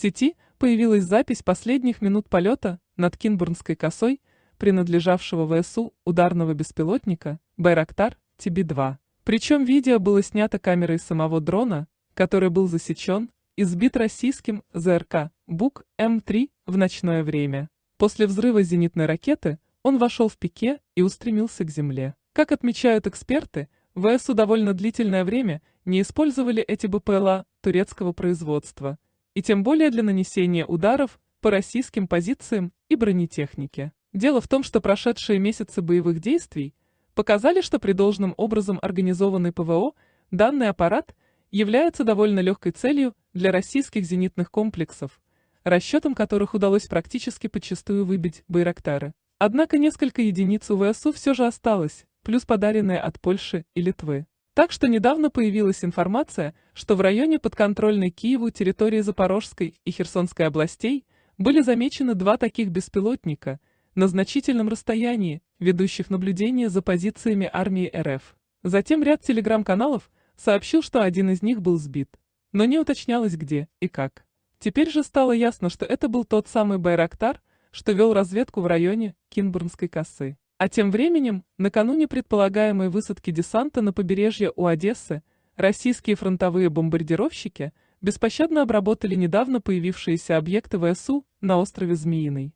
сети появилась запись последних минут полета над Кинбурнской косой, принадлежавшего ВСУ ударного беспилотника «Байрактар» ТБ-2. Причем видео было снято камерой самого дрона, который был засечен и сбит российским ЗРК БУК М3 в ночное время. После взрыва зенитной ракеты он вошел в пике и устремился к земле. Как отмечают эксперты, ВСУ довольно длительное время не использовали эти БПЛА турецкого производства, и тем более для нанесения ударов по российским позициям и бронетехнике. Дело в том, что прошедшие месяцы боевых действий показали, что при должном образом организованной ПВО данный аппарат является довольно легкой целью для российских зенитных комплексов, расчетом которых удалось практически подчастую выбить Байрактары. Однако несколько единиц у ВСУ все же осталось, плюс подаренные от Польши и Литвы. Так что недавно появилась информация, что в районе подконтрольной Киеву территории Запорожской и Херсонской областей были замечены два таких беспилотника на значительном расстоянии, ведущих наблюдение за позициями армии РФ. Затем ряд телеграм-каналов сообщил, что один из них был сбит, но не уточнялось где и как. Теперь же стало ясно, что это был тот самый Байрактар, что вел разведку в районе Кинбурнской косы. А тем временем, накануне предполагаемой высадки десанта на побережье у Одессы, российские фронтовые бомбардировщики беспощадно обработали недавно появившиеся объекты ВСУ на острове Змеиный.